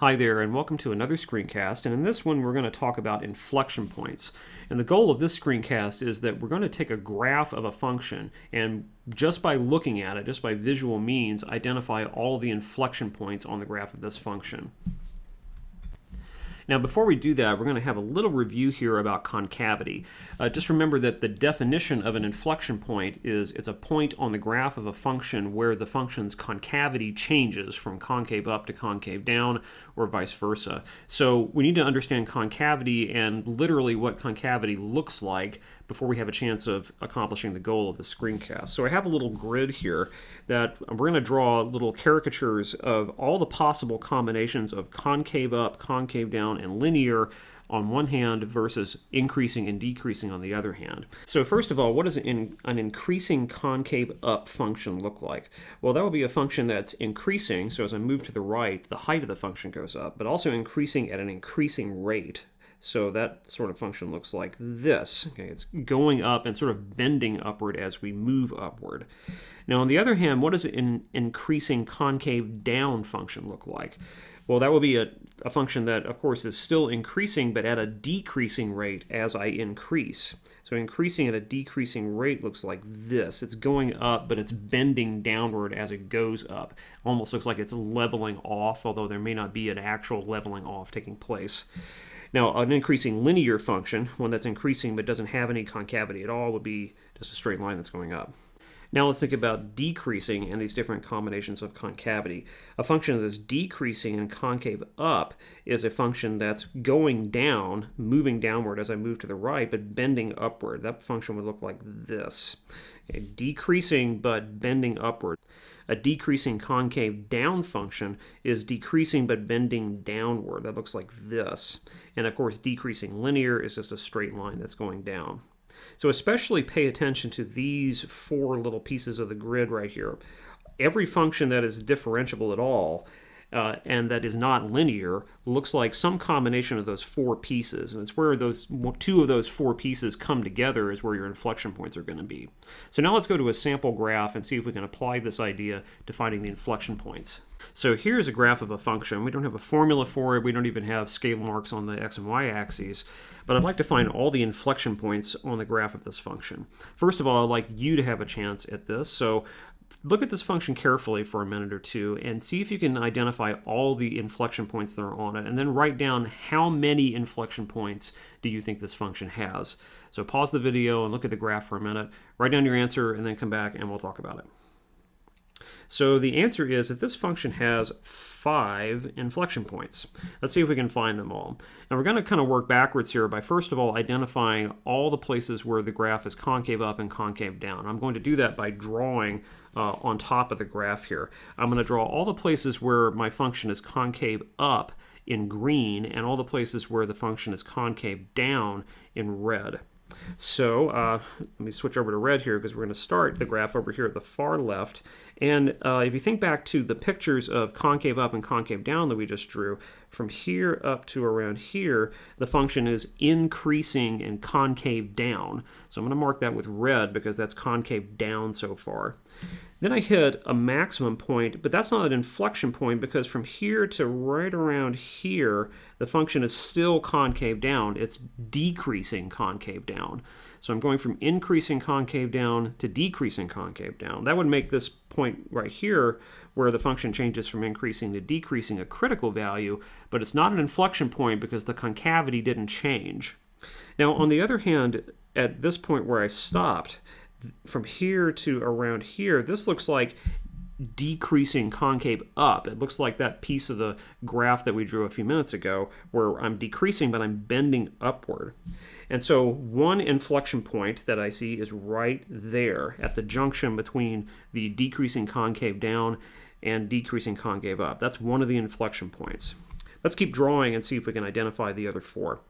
Hi there, and welcome to another screencast. And in this one, we're going to talk about inflection points. And the goal of this screencast is that we're going to take a graph of a function and just by looking at it, just by visual means, identify all the inflection points on the graph of this function. Now before we do that, we're going to have a little review here about concavity. Uh, just remember that the definition of an inflection point is it's a point on the graph of a function where the function's concavity changes from concave up to concave down or vice versa. So we need to understand concavity and literally what concavity looks like before we have a chance of accomplishing the goal of the screencast. So I have a little grid here that we're going to draw little caricatures of all the possible combinations of concave up, concave down, and linear on one hand versus increasing and decreasing on the other hand. So first of all, what does an, an increasing concave up function look like? Well, that would be a function that's increasing, so as I move to the right, the height of the function goes up, but also increasing at an increasing rate. So that sort of function looks like this. Okay, it's going up and sort of bending upward as we move upward. Now, on the other hand, what does an increasing concave down function look like? Well, that will be a, a function that, of course, is still increasing, but at a decreasing rate as I increase. So increasing at a decreasing rate looks like this. It's going up, but it's bending downward as it goes up. Almost looks like it's leveling off, although there may not be an actual leveling off taking place. Now, an increasing linear function, one that's increasing but doesn't have any concavity at all, would be just a straight line that's going up. Now let's think about decreasing and these different combinations of concavity. A function that's decreasing and concave up is a function that's going down, moving downward as I move to the right, but bending upward. That function would look like this. Okay, decreasing but bending upward. A decreasing concave down function is decreasing but bending downward. That looks like this. And of course, decreasing linear is just a straight line that's going down. So especially pay attention to these four little pieces of the grid right here. Every function that is differentiable at all uh, and that is not linear looks like some combination of those four pieces. And it's where those two of those four pieces come together is where your inflection points are going to be. So now let's go to a sample graph and see if we can apply this idea to finding the inflection points. So here's a graph of a function. We don't have a formula for it. We don't even have scale marks on the x and y axes. But I'd like to find all the inflection points on the graph of this function. First of all, I'd like you to have a chance at this. So look at this function carefully for a minute or two and see if you can identify all the inflection points that are on it and then write down how many inflection points do you think this function has. So pause the video and look at the graph for a minute, write down your answer and then come back and we'll talk about it. So the answer is that this function has five inflection points. Let's see if we can find them all. And we're going to kind of work backwards here by first of all identifying all the places where the graph is concave up and concave down. I'm going to do that by drawing uh, on top of the graph here. I'm going to draw all the places where my function is concave up in green and all the places where the function is concave down in red. So uh, let me switch over to red here because we're going to start the graph over here at the far left. And uh, if you think back to the pictures of concave up and concave down that we just drew, from here up to around here, the function is increasing and concave down. So I'm going to mark that with red because that's concave down so far. Then I hit a maximum point, but that's not an inflection point because from here to right around here, the function is still concave down. It's decreasing concave down. So I'm going from increasing concave down to decreasing concave down. That would make this point right here where the function changes from increasing to decreasing a critical value, but it's not an inflection point because the concavity didn't change. Now, on the other hand, at this point where I stopped, from here to around here, this looks like decreasing concave up. It looks like that piece of the graph that we drew a few minutes ago where I'm decreasing but I'm bending upward. And so one inflection point that I see is right there at the junction between the decreasing concave down and decreasing concave up. That's one of the inflection points. Let's keep drawing and see if we can identify the other four.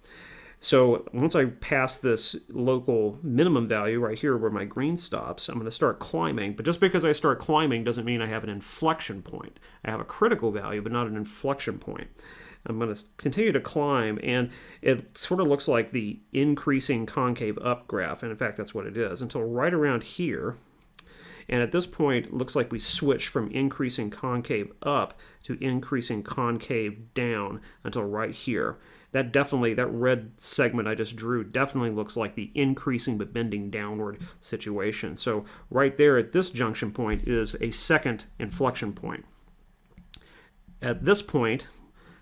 So once I pass this local minimum value right here where my green stops, I'm going to start climbing. But just because I start climbing doesn't mean I have an inflection point. I have a critical value, but not an inflection point. I'm going to continue to climb, and it sort of looks like the increasing concave up graph, and in fact, that's what it is, until right around here. And at this point, it looks like we switch from increasing concave up to increasing concave down until right here. That definitely, that red segment I just drew definitely looks like the increasing but bending downward situation. So right there at this junction point is a second inflection point. At this point,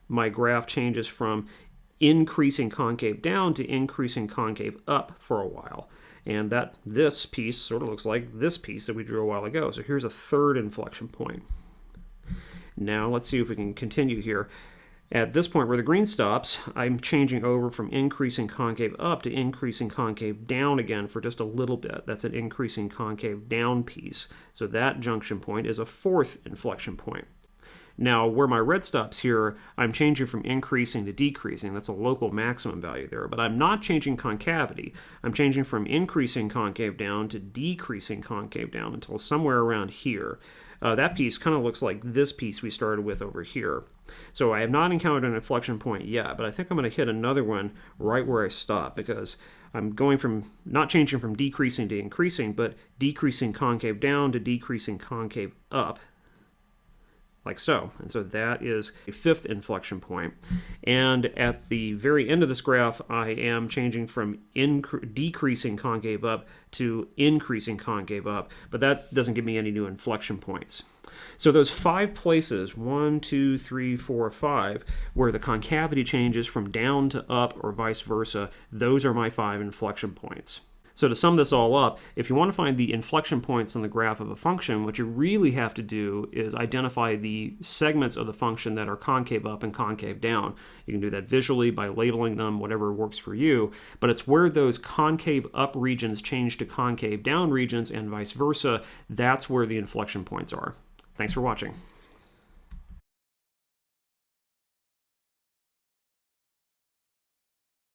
my graph changes from increasing concave down to increasing concave up for a while. And that this piece sort of looks like this piece that we drew a while ago. So here's a third inflection point. Now let's see if we can continue here. At this point where the green stops, I'm changing over from increasing concave up to increasing concave down again for just a little bit. That's an increasing concave down piece. So that junction point is a fourth inflection point. Now, where my red stops here, I'm changing from increasing to decreasing. That's a local maximum value there. But I'm not changing concavity. I'm changing from increasing concave down to decreasing concave down until somewhere around here. Uh, that piece kind of looks like this piece we started with over here. So I have not encountered an inflection point yet, but I think I'm going to hit another one right where I stop because I'm going from not changing from decreasing to increasing, but decreasing concave down to decreasing concave up like so. And so that is a fifth inflection point. And at the very end of this graph, I am changing from decreasing concave up to increasing concave up, but that doesn't give me any new inflection points. So those five places, one, two, three, four, five, where the concavity changes from down to up or vice versa, those are my five inflection points. So to sum this all up, if you want to find the inflection points on the graph of a function, what you really have to do is identify the segments of the function that are concave up and concave down. You can do that visually by labeling them, whatever works for you, but it's where those concave up regions change to concave down regions and vice versa, that's where the inflection points are. Thanks for watching.